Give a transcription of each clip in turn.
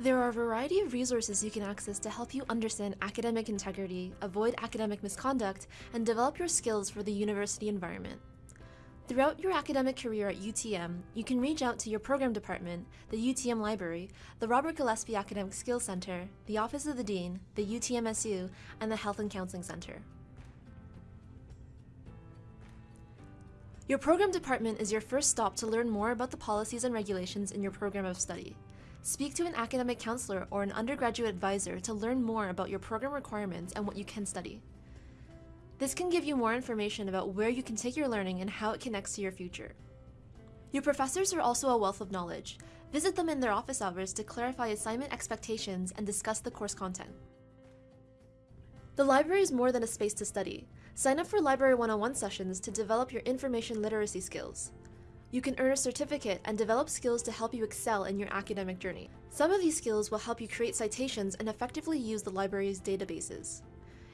There are a variety of resources you can access to help you understand academic integrity, avoid academic misconduct, and develop your skills for the university environment. Throughout your academic career at UTM, you can reach out to your program department, the UTM Library, the Robert Gillespie Academic Skills Center, the Office of the Dean, the UTMSU, and the Health and Counseling Center. Your program department is your first stop to learn more about the policies and regulations in your program of study. Speak to an academic counselor or an undergraduate advisor to learn more about your program requirements and what you can study. This can give you more information about where you can take your learning and how it connects to your future. Your professors are also a wealth of knowledge. Visit them in their office hours to clarify assignment expectations and discuss the course content. The library is more than a space to study. Sign up for Library 101 sessions to develop your information literacy skills. You can earn a certificate and develop skills to help you excel in your academic journey. Some of these skills will help you create citations and effectively use the library's databases.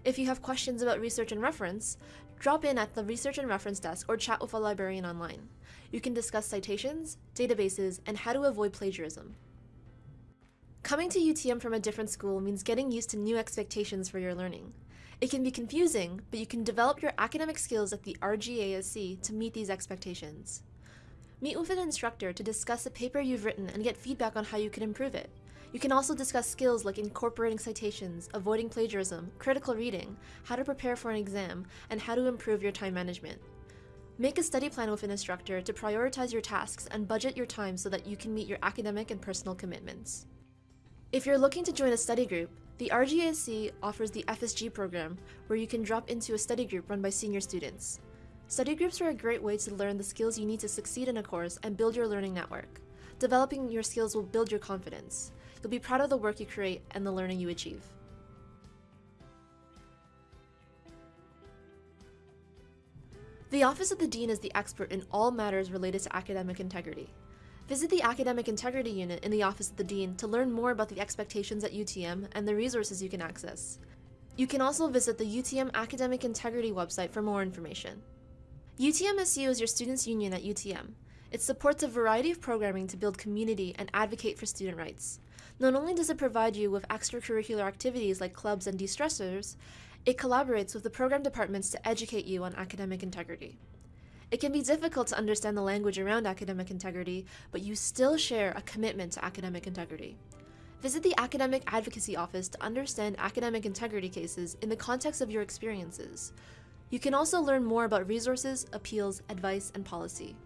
If you have questions about research and reference, drop in at the Research and Reference Desk or chat with a librarian online. You can discuss citations, databases, and how to avoid plagiarism. Coming to UTM from a different school means getting used to new expectations for your learning. It can be confusing, but you can develop your academic skills at the RGASC to meet these expectations. Meet with an instructor to discuss a paper you've written and get feedback on how you can improve it. You can also discuss skills like incorporating citations, avoiding plagiarism, critical reading, how to prepare for an exam, and how to improve your time management. Make a study plan with an instructor to prioritize your tasks and budget your time so that you can meet your academic and personal commitments. If you're looking to join a study group, the RGASC offers the FSG program, where you can drop into a study group run by senior students. Study groups are a great way to learn the skills you need to succeed in a course and build your learning network. Developing your skills will build your confidence. You'll be proud of the work you create and the learning you achieve. The Office of the Dean is the expert in all matters related to academic integrity. Visit the Academic Integrity Unit in the Office of the Dean to learn more about the expectations at UTM and the resources you can access. You can also visit the UTM Academic Integrity website for more information. UTMSU is your students' union at UTM. It supports a variety of programming to build community and advocate for student rights. Not only does it provide you with extracurricular activities like clubs and de-stressors, it collaborates with the program departments to educate you on academic integrity. It can be difficult to understand the language around academic integrity, but you still share a commitment to academic integrity. Visit the Academic Advocacy Office to understand academic integrity cases in the context of your experiences. You can also learn more about resources, appeals, advice, and policy.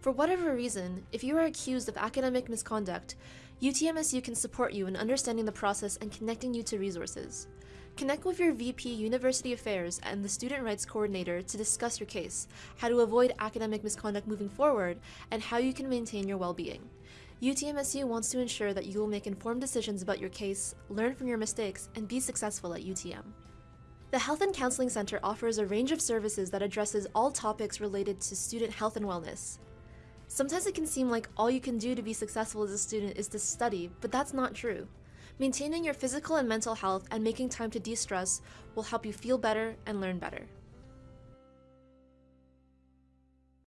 For whatever reason, if you are accused of academic misconduct, UTMSU can support you in understanding the process and connecting you to resources. Connect with your VP University Affairs and the Student Rights Coordinator to discuss your case, how to avoid academic misconduct moving forward, and how you can maintain your well-being. UTMSU wants to ensure that you will make informed decisions about your case, learn from your mistakes, and be successful at UTM. The Health and Counseling Center offers a range of services that addresses all topics related to student health and wellness. Sometimes it can seem like all you can do to be successful as a student is to study, but that's not true. Maintaining your physical and mental health and making time to de-stress will help you feel better and learn better.